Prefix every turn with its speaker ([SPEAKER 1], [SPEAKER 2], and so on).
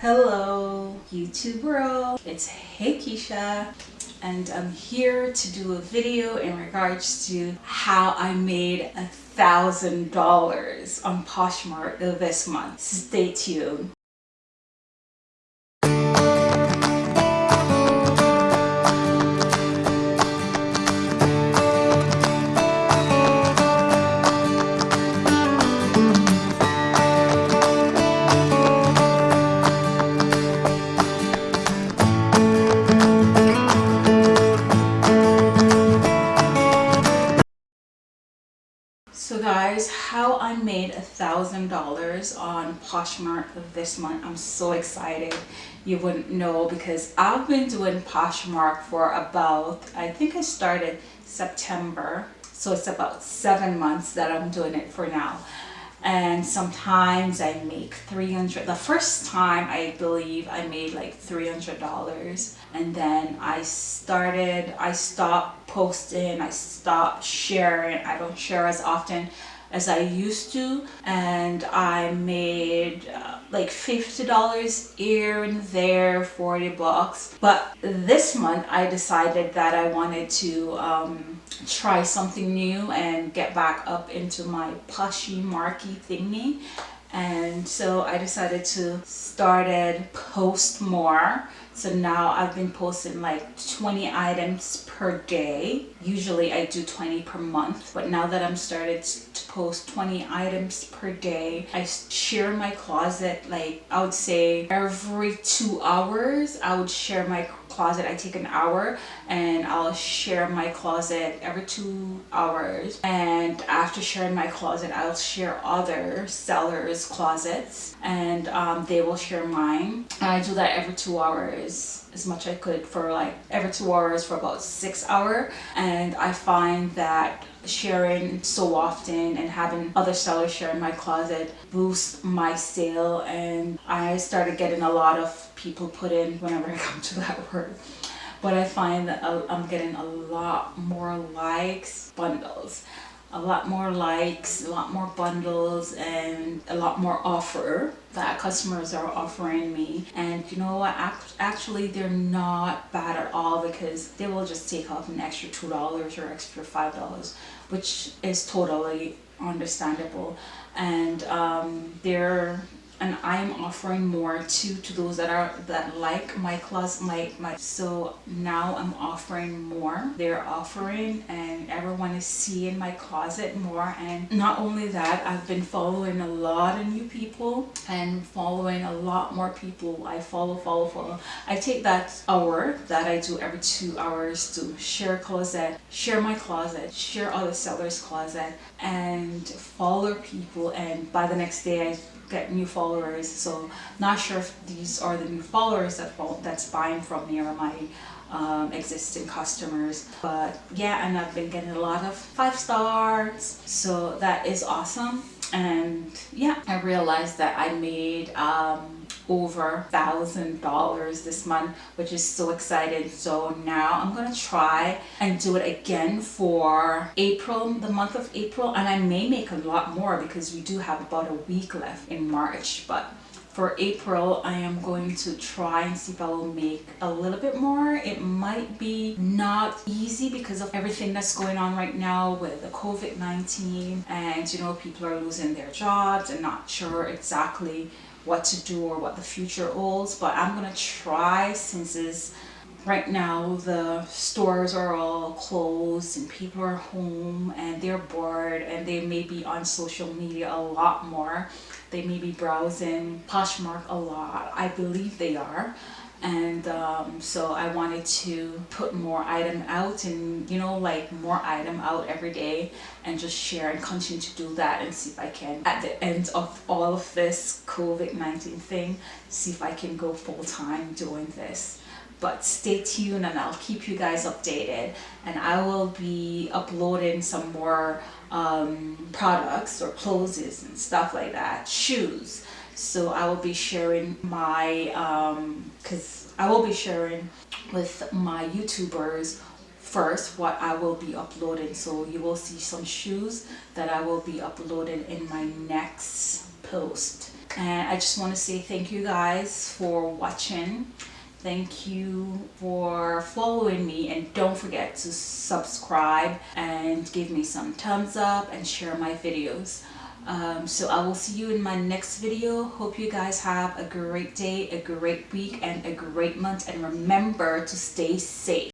[SPEAKER 1] Hello YouTube world, it's Hey Keisha and I'm here to do a video in regards to how I made a thousand dollars on Poshmark this month. Stay tuned. Guys, how I made a thousand dollars on Poshmark this month. I'm so excited. You wouldn't know because I've been doing Poshmark for about, I think I started September. So it's about seven months that I'm doing it for now and sometimes I make 300 the first time I believe I made like $300 and then I started I stopped posting I stopped sharing I don't share as often as I used to and I made uh, like $50 here and there 40 bucks. But this month I decided that I wanted to um, try something new and get back up into my pushy marky thingy and so I decided to started post more. So now I've been posting like 20 items per day. Usually I do 20 per month but now that I'm started to post 20 items per day I share my closet. Like I would say every two hours I would share my closet I take an hour and I'll share my closet every two hours. And after sharing my closet I'll share other sellers closets and um, they will share mine. And I do that every two hours as much I could for like every two hours for about six hour. And I find that sharing so often and having other sellers share in my closet boosts my sale. And I started getting a lot of people put in whenever I come to that word but I find that I'm getting a lot more likes bundles. A lot more likes a lot more bundles and a lot more offer that customers are offering me. And you know what? Actually they're not bad at all because they will just take off an extra two dollars or extra five dollars which is totally understandable. And um, they're and I'm offering more to to those that are that like my class my my so now I'm offering more. They're offering and everyone is seeing my closet more and not only that I've been following a lot of new people and following a lot more people. I follow follow follow. I take that hour that I do every two hours to share closet share my closet share other sellers closet and follow people and by the next day I get new followers. So not sure if these are the new followers that that's buying from me or my um, existing customers. But yeah and I've been getting a lot of five stars. So that is awesome. And yeah I realized that I made um, over thousand dollars this month which is so excited so now i'm gonna try and do it again for april the month of april and i may make a lot more because we do have about a week left in march but for April, I am going to try and see if I will make a little bit more. It might be not easy because of everything that's going on right now with the COVID-19 and you know people are losing their jobs and not sure exactly what to do or what the future holds but I'm gonna try since right now the stores are all closed and people are home and they're bored and they may be on social media a lot more. They may be browsing Poshmark a lot. I believe they are and um, so I wanted to put more item out and you know like more item out every day and just share and continue to do that and see if I can at the end of all of this COVID-19 thing see if I can go full-time doing this. But stay tuned and I'll keep you guys updated. And I will be uploading some more um, products or clothes and stuff like that shoes so I will be sharing my because um, I will be sharing with my youtubers first what I will be uploading. So you will see some shoes that I will be uploading in my next post. And I just want to say thank you guys for watching. Thank you for following me. And don't forget to subscribe and give me some thumbs up and share my videos um, so I will see you in my next video. Hope you guys have a great day a great week and a great month and remember to stay safe